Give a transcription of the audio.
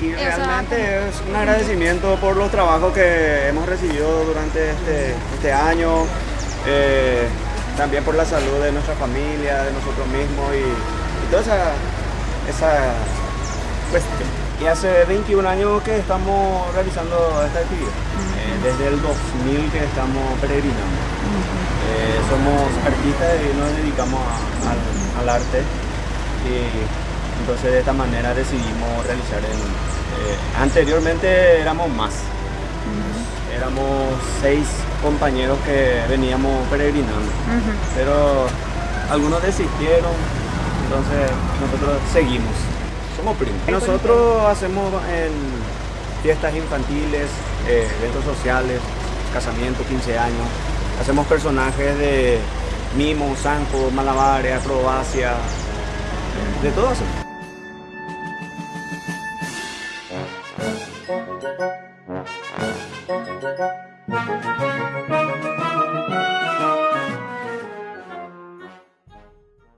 Y realmente es un agradecimiento por los trabajos que hemos recibido durante este, este año, eh, también por la salud de nuestra familia, de nosotros mismos y, y toda esa, esa cuestión. Y hace 21 años que estamos realizando esta actividad, eh, desde el 2000 que estamos peregrinando. Eh, somos artistas y nos dedicamos a- al, al arte y entonces de esta manera decidimos realizar el... eh, anteriormente éramos más, éramos seis compañeros que veníamos peregrinando, pero algunos desistieron, entonces nosotros seguimos, somos primos. Nosotros hacemos en fiestas infantiles, eh, eventos sociales, casamientos, 15 años, hacemos personajes de mimo, zanco, malabares, acrobacia, de todo